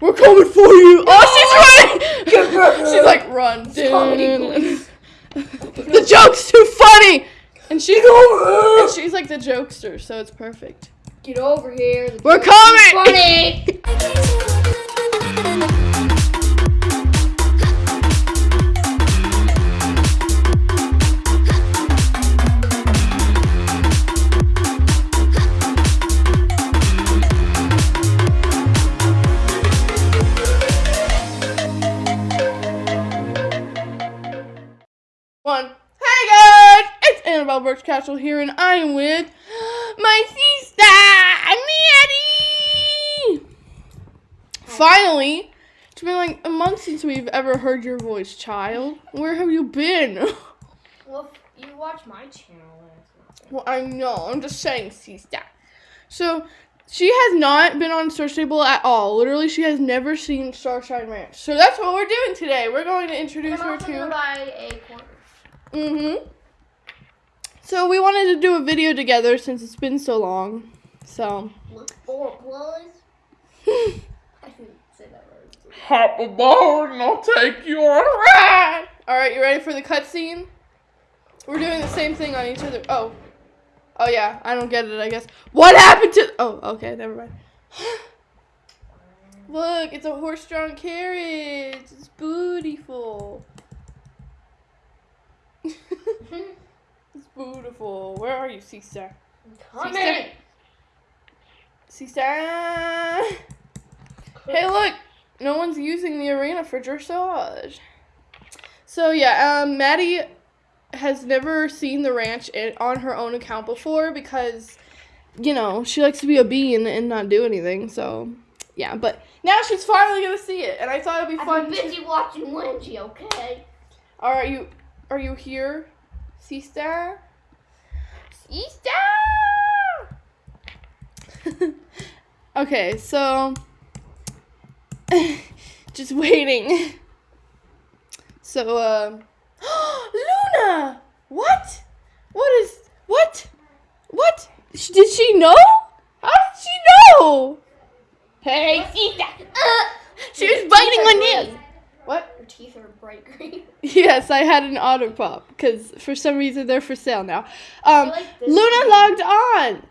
We're coming for you. Oh, she's running. she's like, run. Comedy dude. the joke's too funny. And she's and she's like the jokester, so it's perfect. Get over here. The We're joke is coming! Funny. Brooks Castle here, and I am with my sister, Maddie. Finally, it's been like a month since we've ever heard your voice, child. Where have you been? Well, you watch my channel. then it's not well, I know. I'm just saying, sister. So she has not been on Star Stable at all. Literally, she has never seen Starshine Ranch. So that's what we're doing today. We're going to introduce her to. buy a quarter. Mm-hmm. So we wanted to do a video together since it's been so long. So Look for plus. I didn't say that right. hop aboard and I'll take you on a ride. All right, you ready for the cutscene? We're doing the same thing on each other. Oh, oh yeah, I don't get it. I guess. What happened to? Oh, okay, never mind. Look, it's a horse-drawn carriage. It's beautiful. it's beautiful. Where are you, sister? Coming. Sister. Hey, look! No one's using the arena for dressage. So yeah, um, Maddie has never seen the ranch on her own account before because, you know, she likes to be a bean and not do anything. So yeah, but now she's finally gonna see it, and I thought it'd be I've fun. been busy watching Wendy. Okay. All right, you are you here, sister? Sister. okay, so just waiting. So, um, Luna, what? What is what? What? Sh- Did she know? How did she know? Hey, sister. Uh, she was biting my nails. Teeth are bright green. Yes, I had an auto pop because for some reason they're for sale now. Um, like Luna one. logged on.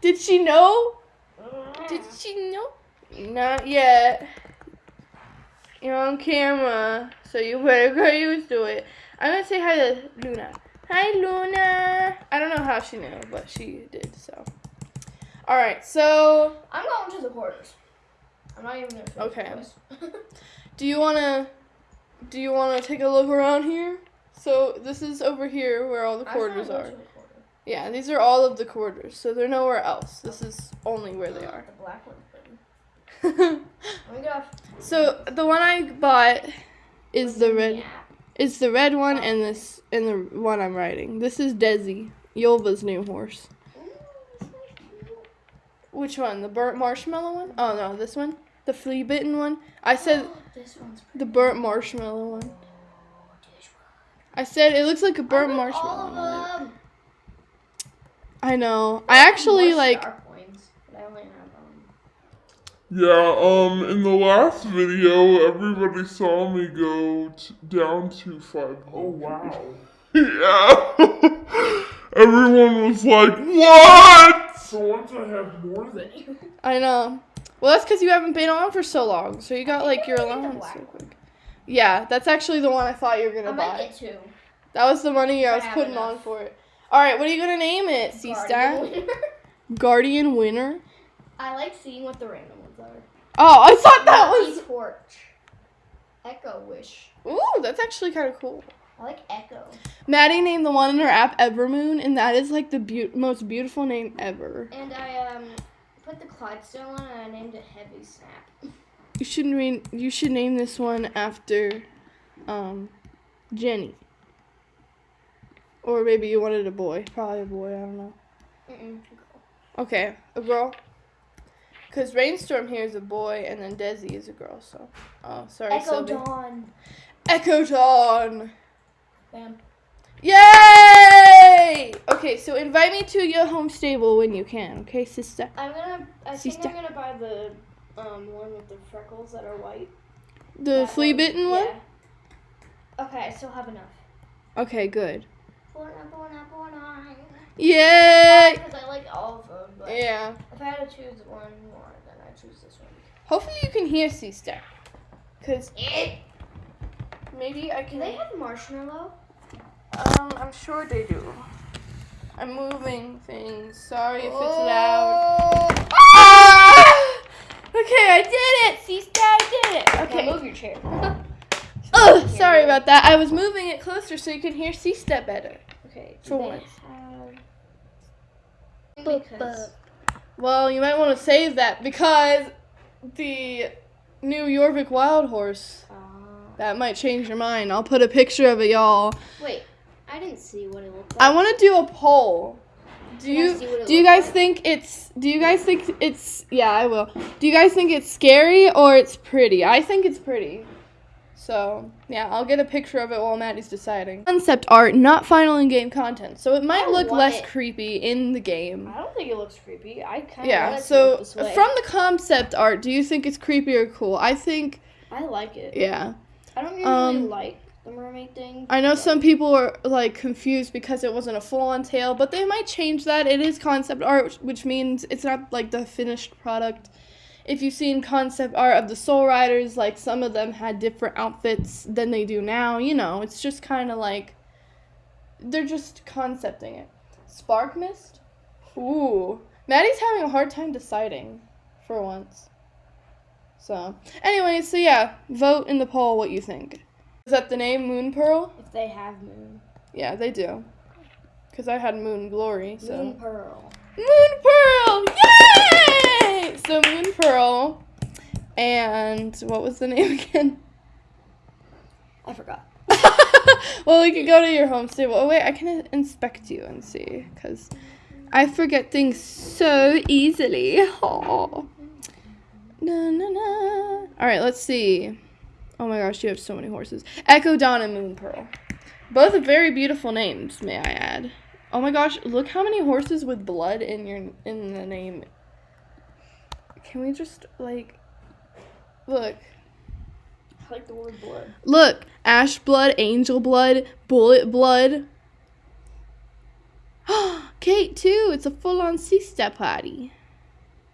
Did she know? Did she know? Not yet. You're on camera, so you better get used to it. I'm gonna say hi to Luna. Hi, Luna. I don't know how she knew, but she did. So, all right. So, I'm going to the quarters. I'm not even gonna. Okay. do you wanna do you wanna take a look around here? So this is over here where all the I just wanna quarters are. quarter. Yeah, these are all of the quarters, so they're nowhere else. This is only where they oh, are. The black one's pretty. Oh my gosh. so the one I bought is the red. Yeah. Is the red one oh. and this and the one I'm riding. This is Desi, Yolva's new horse. Ooh. Which one? The burnt marshmallow one? Oh no, this one. The flea bitten one. I said this the burnt marshmallow one. Oh. I said it looks like a burnt want marshmallow. All of them. I know. I actually like. star coins, but I only have um. Yeah, um, in the last video, everybody saw me go t- down to 500. Oh wow. Yeah. Everyone was like, what? So once I have more than you. I know. Well, that's because you haven't been on for so long, so you got like your I think the allowance quick. Yeah, that's actually the one I thought you were gonna buy. I might buy. get two. That was the money I was putting enough. on for it. All right, what are you gonna name it, Sista? Guardian. Guardian winner. I like seeing what the random ones are. Oh, I thought that Lucky was. torch. Echo wish. Ooh, that's actually kind of cool. I like echo. Maddie named the one in her app Evermoon, and that is like the beau- most beautiful name ever. And I um put the Clydesdale on and I named it Heavy Snap. You should re- You should name this one after, um, Jenny. Or maybe you wanted a boy. Probably a boy. I don't know. Mm-mm. Okay, a girl. Cause Rainstorm here is a boy, and then Desi is a girl. So, oh, sorry, Echo Sylvie. Dawn. Echo Dawn. Bam. Yay! Okay, so invite me to your home stable when you can. Okay, sister. I'm gonna. I think I'm gonna buy the Um, one with the freckles that are white. The That flea bitten one? Yeah. Okay, I still have enough. Okay, good. Bona, bona, bona. Yay! Because I like all of them, but Yeah. if I had to choose one more, then I choose this one. Hopefully you can hear sister. Step. Cause maybe I can. Do can. they have marshmallow? Um, I'm sure they do. I'm moving things. Sorry if it's loud. Ah! Okay, I did it. C Step, I did it. Okay, Okay. move your chair. oh, sorry about that. I was moving it closer so you can hear C Step better. okay. do For once. have- Because Well, you might want to save that because the new Jorvik Wild Horse. uh, That might change your mind. I'll put a picture of it, y'all. wait, I didn't see what it looked like. I want to do a poll. Do you see what it do you guys like? think it's do you guys think it's yeah, I will. Do you guys think it's scary or it's pretty? I think it's pretty. So, yeah, I'll get a picture of it while Maddie's deciding. Concept art, not final in-game content. So it might look less it. creepy in the game. I don't think it looks creepy. I kind of Yeah, want so this way. from the concept art, do you think it's creepy or cool? I think, I like it. yeah. I don't usually Um, like the mermaid thing. I know some people are like confused because it wasn't a full-on tail, but they might change that. It is concept art, which means it's not like the finished product. If you've seen concept art of the Soul Riders, like some of them had different outfits than they do now. You know, it's just kind of like they're just concepting it. Spark Mist. Ooh, Maddie's having a hard time deciding, for once. So, anyway, so yeah, vote in the poll what you think. Is that the name Moon Pearl? If they have moon. Yeah, they do. Cause I had Moon Glory, so Moon pearl. Moon Pearl, yay! So Moon Pearl, and what was the name again? I forgot. well, we could go to your home stable. Oh wait, I can inspect you and see, cause I forget things so easily. Aw. Na, na, na. All right, let's see. Oh my gosh, you have so many horses. Echo Dawn and Moon Pearl. Both very beautiful names, may I add. Oh my gosh, look how many horses with blood in your in the name. Can we just like look? I like the word blood. Look, ash blood, angel blood, bullet blood. Kate too. It's a full-on C-step party.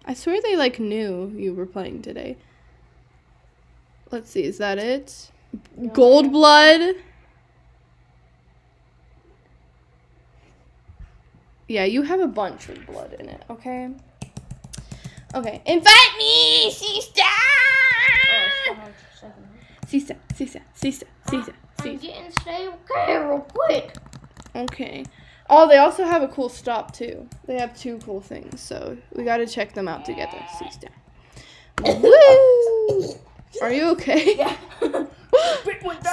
I swear they like knew you were playing today. Let's see, is that it? Gold blood. Yeah, you have a bunch with blood in it. Okay. Okay, invite me, C-step. Oh, C-step, C-step, C-step, C-step, I'm getting stay okay real quick. Okay. Oh, they also have a cool stop too. They have two cool things, so we gotta check them out together. See step. Woo! Are you okay? Yeah.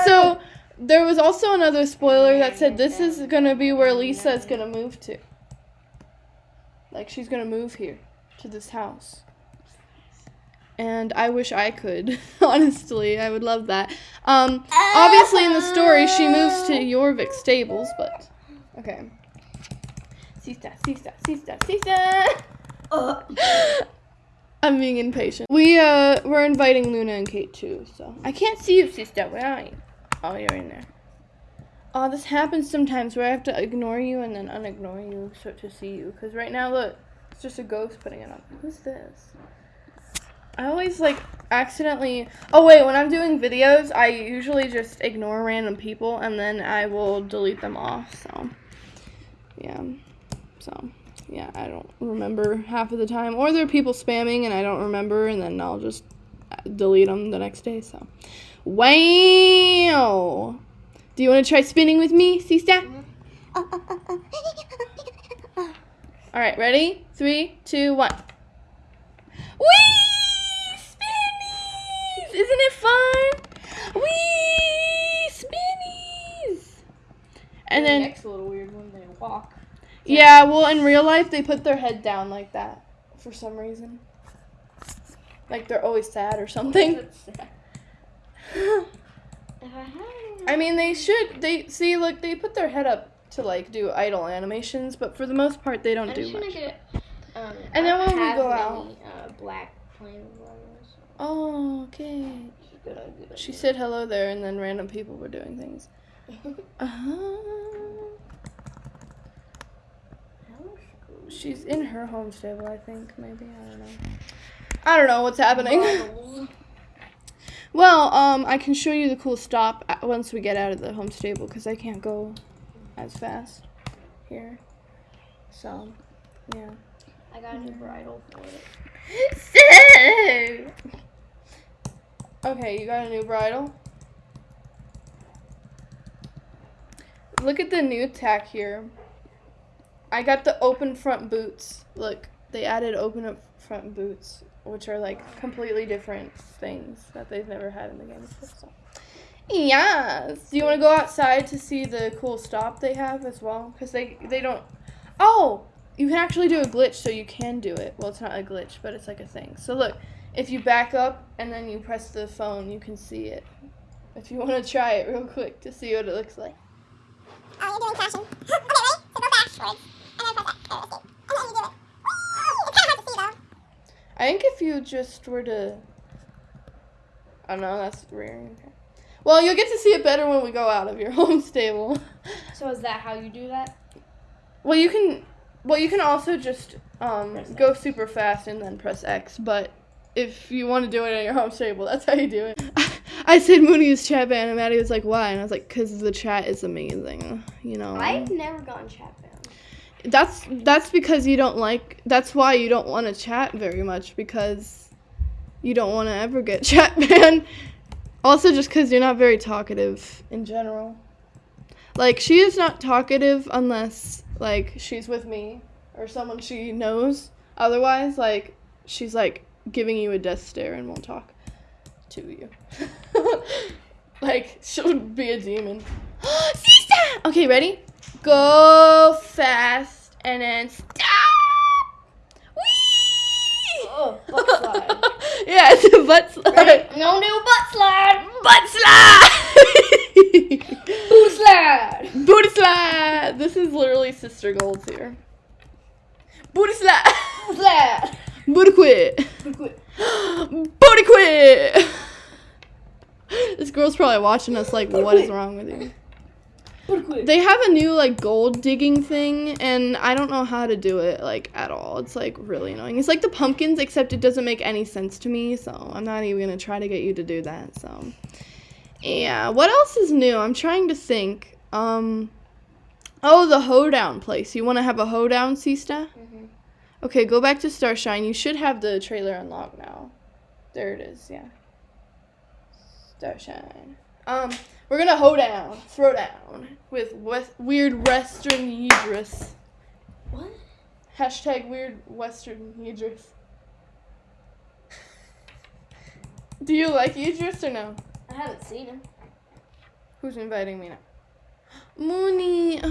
so there was also another spoiler that said this is gonna be where Lisa is gonna move to. Like she's gonna move here to this house. And I wish I could. Honestly, I would love that. Um, obviously in the story she moves to Jorvik stables, but okay. Sista, sista, sista, sista. I'm being impatient. We uh we're inviting Luna and Kate too, so I can't see you, sister. Where are you? Oh, you're in there. Oh, this happens sometimes where I have to ignore you and then unignore you so to see you. Cause right now, look, it's just a ghost putting it up. Who's this? I always like accidentally. Oh wait, when I'm doing videos, I usually just ignore random people and then I will delete them off. So, yeah. So, yeah, I don't remember half of the time. Or there are people spamming and I don't remember, and then I'll just uh, delete them the next day. So, wow. Do you want to try spinning with me, Sista? All right, ready? Three, two, one. Wee! Spinnies! Isn't it fun? Wee! Spinnies! And the then. next little weird when they walk. Yeah, well, in real life, they put their head down like that for some reason. Like they're always sad or something. That's sad. If I mean, they should. They see, look, they put their head up to like do idle animations, but for the most part, they don't I'm do much. get. Um, And then when we go out- uh, black. Oh, okay. She said hello there, and then random people were doing things. Uh huh. She's in her home stable, I think. Maybe I don't know. I don't know what's happening. Well, um, I can show you the cool stop once we get out of the home stable because I can't go as fast here. So, yeah. I got a new bridle for it. Okay, you got a new bridle. Look at the new tack here. I got the open front boots. Look, they added open up front boots, which are like completely different things that they've never had in the game before. So. Yes. Do you want to go outside to see the cool stop they have as well? Because they they don't. Oh, you can actually do a glitch, so you can do it. Well, it's not a glitch, but it's like a thing. So look, if you back up and then you press the phone, you can see it. If you want to try it real quick to see what it looks like. Oh, you're doing crashing. okay, ready? So go backwards. And then press that. And then you do it. Whee! It's kind of hard to see though. I think if you just were to. I don't know, that's rearing. Well, you'll get to see it better when we go out of your home stable. So is that how you do that? Well, you can. Well, you can also just um, go super fast and then press X. But if you want to do it in your home stable, that's how you do it. I said Mooney's chat ban, and Maddie was like, "Why?" And I was like, "Cause the chat is amazing." You know. I've never gotten chat banned. That's that's because you don't like. That's why you don't want to chat very much because you don't want to ever get chat banned. Also, just because you're not very talkative in general. Like she is not talkative unless like she's with me or someone she knows. Otherwise, like she's like giving you a death stare and won't talk to you. like she'll be a demon. Okay, ready? Go fast and then stop. Whee! Oh, butt slide. yeah, it's a butt slide. Ready? No new butt slide. Butt slide. Booty slide. Booty slide. This is literally sister Gold's here. Booty slide. Slide. Booty quit. Quit. Booty quit. This girl's probably watching us like, what is wrong with you? They have a new like gold digging thing, and I don't know how to do it like at all. It's like really annoying. It's like the pumpkins, except it doesn't make any sense to me. So I'm not even gonna try to get you to do that. So yeah, what else is new? I'm trying to think. Um, oh, the hoedown place. You want to have a hoedown, Sista? Mhm. Okay, go back to Starshine. You should have the trailer unlocked now. There it is. Yeah. Starshine. Um, we're gonna hoe down, throw down with west, weird Western Idris. What? Hashtag weird Western Idris. Do you like Idris or no? I haven't seen him. Who's inviting me now? Mooney.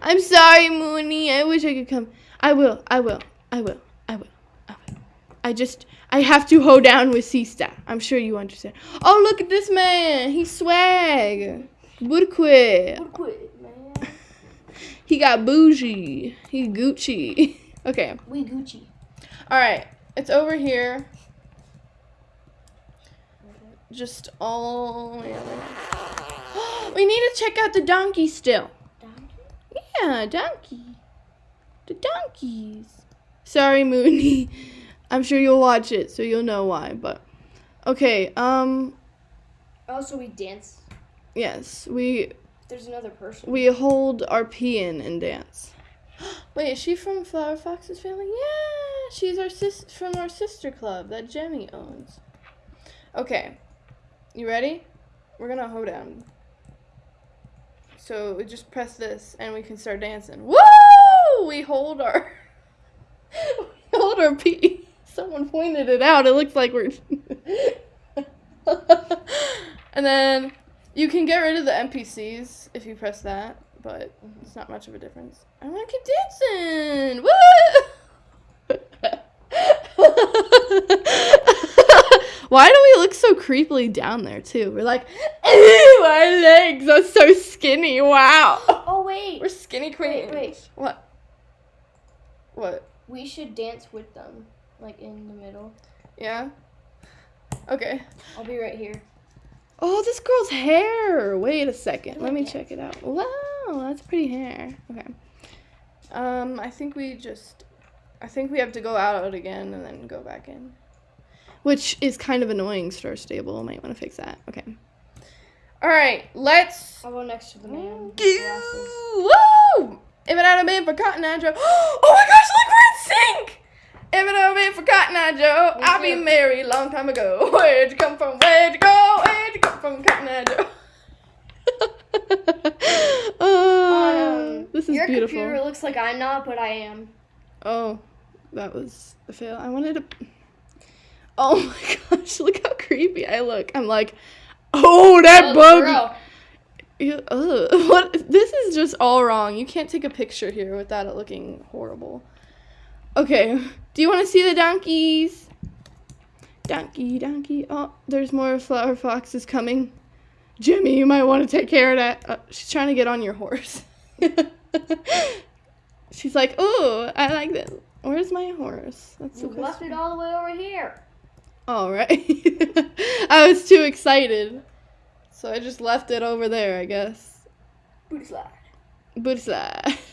I'm sorry, Mooney. I wish I could come. I will. I will. I will. I will. I will. I just. I have to hoe down with Sista. I'm sure you understand. Oh, look at this man. He's swag. Would quit. Quit, man. He got bougie. He Gucci. Okay. We Gucci. All right. It's over here. Just all. We need to check out the donkey still. Donkey? Yeah, donkey. The donkeys. Sorry, Mooney. I'm sure you'll watch it, so you'll know why. But okay. Um. Oh, so we dance. Yes, we There's another person. we hold our pee in and dance. Wait, is she from Flower Fox's family? Yeah, she's our sis from our sister club that Jemmy owns. Okay, you ready? We're gonna hoe down. So we just press this and we can start dancing. Woo! We hold our we hold our pee. Someone pointed it out. It looks like we're. and then you can get rid of the NPCs if you press that, but it's not much of a difference. I want to keep dancing. Woo! Why do we look so creepily down there too? We're like, ew, our legs are so skinny. Wow. Oh wait. We're skinny queens. Wait, wait. What? What? We should dance with them, like in the middle. Yeah. Okay. I'll be right here. Oh, this girl's hair. Wait a second. Let me check it out. Wow, that's pretty hair. Okay. Um, I think we just, I think we have to go out again and then go back in, which is kind of annoying. Star Stable might want to fix that. Okay. All right, let's I'll go next to the man. Woo! If it had been for Cotton Joe, oh my gosh, look, we're in sync. If it had been for Cotton Eye Joe, Me I'd be married long time ago. Where'd you come from? Where'd you go? Where'd you come from, Cotton Eye Joe? oh, Um, this is Your beautiful. computer looks like I'm not, but I am. Oh, that was a fail. I wanted to. Oh my gosh, look how creepy I look. I'm like, oh, that Oh, bug. Ew, ugh. What? This is just all wrong. You can't take a picture here without it looking horrible. Okay. Do you want to see the donkeys? Donkey, donkey. Oh, there's more flower foxes coming. Jimmy, you might want to take care of that. Uh, she's trying to get on your horse. she's like, oh, I like this. Where's my horse? That's You left it all the way over here. All right. I was too excited. So I just left it over there, I guess. Booty slide. Booty slide.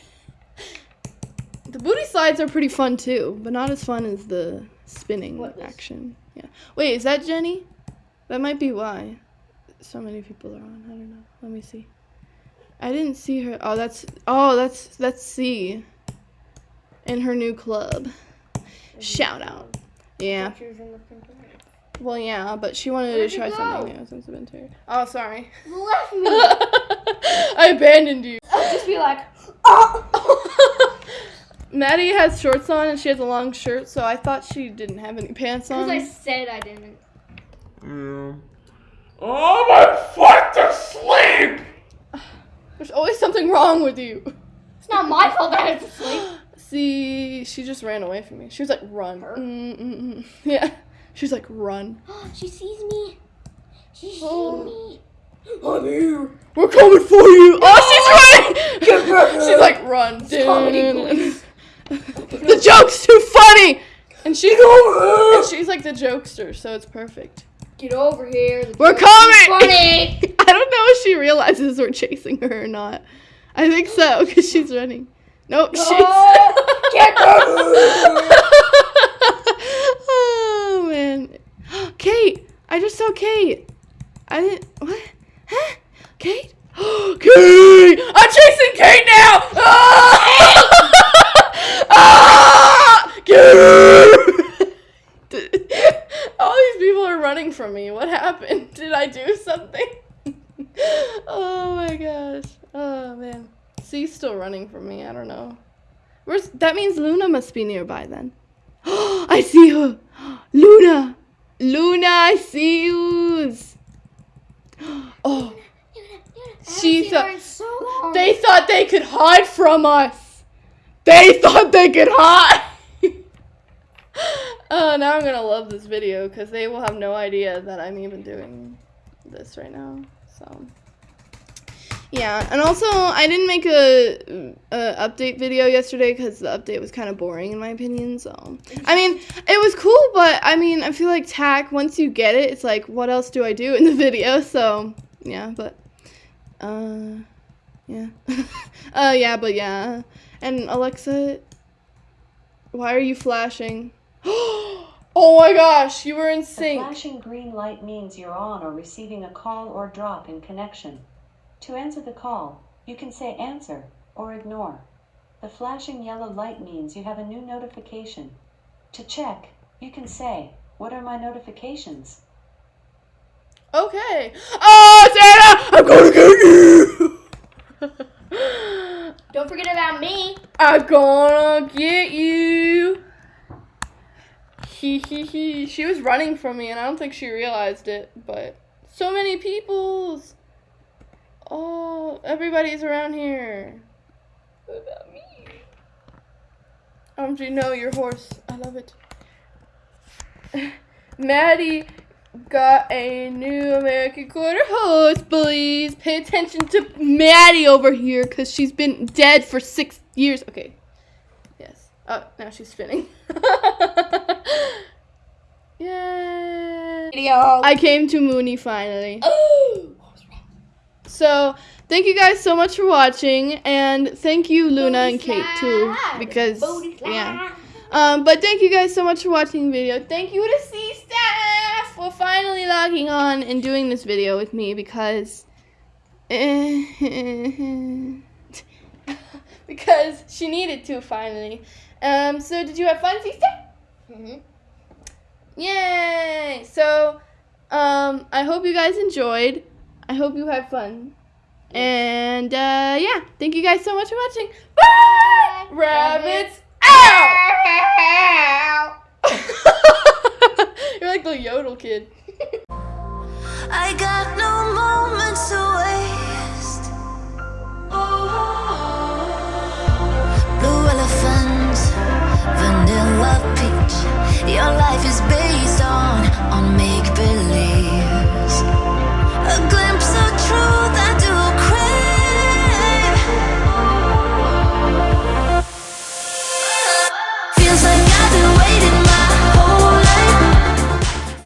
The booty slides are pretty fun too, but not as fun as the spinning What is- action. Yeah. Wait, is that Jenny? That might be why so many people are on. I don't know. Let me see. I didn't see her. Oh, that's oh, that's that's C. In her new club. Shout out. Um, yeah. In the. Well, yeah, but she wanted Where'd to try something new since I've been to her. Oh, sorry. You left me. I abandoned you. I'll just be like, oh. Maddie has shorts on and she has a long shirt, so I thought she didn't have any pants on. Because. I said I didn't. Yeah. Oh, my foot to sleep! There's always something wrong with you. It's not my fault that I have to sleep. See, she just ran away from me. She was like, run. Her? Mm-mm-mm. Yeah. She was like, run. she sees me. She sees Oh. me. I'm here. We're coming for you. Oh, she's Get back running. she's like, run. comedy Dun. police. the joke's too funny. And she over and she's like the jokester, so it's perfect. Get over here. The We're joke is coming. Funny. I don't know if she realizes we're chasing her or not. I think so because she's running. Nope, she's. Oh, get back oh man, Kate! I just saw Kate. I didn't. What? Huh? Kate? Kate! I'm chasing Kate now! Ah! ah! Kate! All these people are running from me. What happened? Did I do something? oh my gosh. Oh man. C's still running from me. I don't know. Where's that means Luna must be nearby then. I see her. Luna. Luna, I see you. Oh, She thought so they thought they could hide from us. They thought they could hide. oh, now I'm gonna love this video because they will have no idea that I'm even doing this right now. So. Yeah, and also I didn't make a, a update video yesterday because the update was kind of boring in my opinion. So I mean, it was cool, but I mean, I feel like tack once you get it, it's like what else do I do in the video? So yeah, but uh, yeah, uh, yeah, but yeah, and Alexa, why are you flashing? oh my gosh, you were in sync. flashing green light means you're on or receiving a call or drop in connection. To answer the call, you can say answer or ignore. The flashing yellow light means you have a new notification. To check, you can say, What are my notifications? Okay. Oh, Santa, I'm gonna get you. Forget about me. I'm gonna get you. He he he. She was running from me, and I don't think she realized it. But so many people's. Oh, everybody's around here. What about me? You know your horse? I love it. Maddie got a new American Quarter horse, please. Pay attention to Maddie over here because she's been dead for six years. Okay. Yes. Oh, now she's spinning. Yay. Video. I came to Mooney finally. Oh. So thank you guys so much for watching, and thank you Luna and Kate too, because yeah. Um, but thank you guys so much for watching the video. Thank you to for finally logging on and doing this video with me because because she needed to finally. Um, so did you have fun, staff? Mhm. Yay! So, um, I hope you guys enjoyed. I hope you had fun. And uh, yeah, thank you guys so much for watching. Bye! Rabbits out! You're like the yodel kid. I got no moments to waste. Blue vanilla peach. Your life is based on on me.